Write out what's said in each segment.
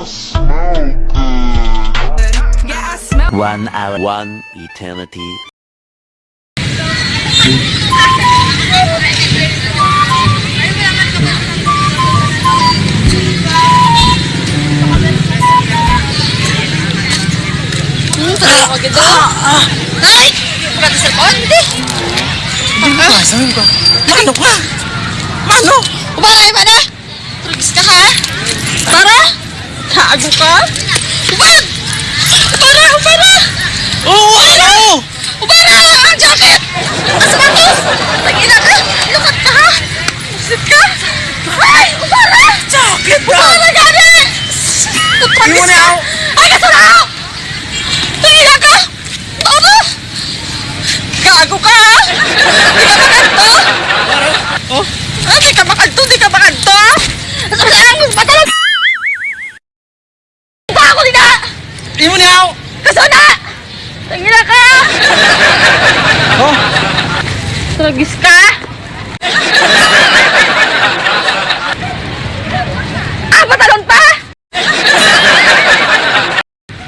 One hour, one eternity. Hmm, talaga ko gito. Ay! Maganda sa konti. Pasahin ko. Mano ka? Mano? Ubara, iba Kago ka? Ubara! Ubara, ubara! Oo, ano? Ubara! Ang jacket! Ang sapatos! Tagina ka! Lukat ka ha? Sit ka? Ay! Ubara! Jacket ka! Ubara gani! Na ako. Ako dina! di mo na ako. Kasuna! Tangina ka! Oh, Tragis ka? ah, patalon pa?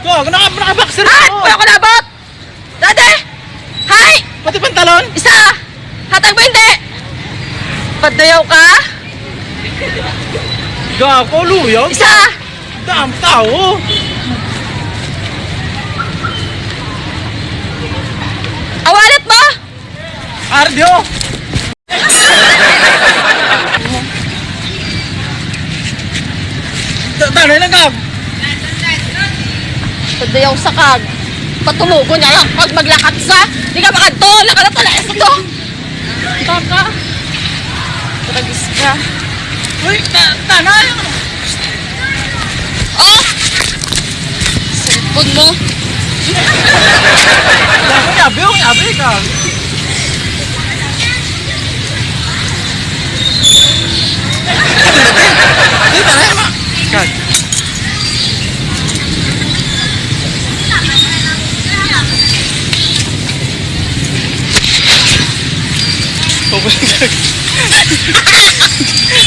go, naka, naka-boxer Ay, ako. wala ko nabot! Dati! Hay! Pati pantalon. Isa! Hatag ba hindi? Padayaw ka? Gago, luyog. Isa! Dam tao. Awalit mo! Ardio. Tanay na gab. Padayaw sa kag. Patulugo niya lang pag maglakad sa. Di ka makadto! Lakad na talayas na to! Kaka. Tragis ka. Uy, ta tanay. Oh! Cellphone mo. Gago, yabi, oh, yabi ka. Di tanay ma. Kag. Guys! It's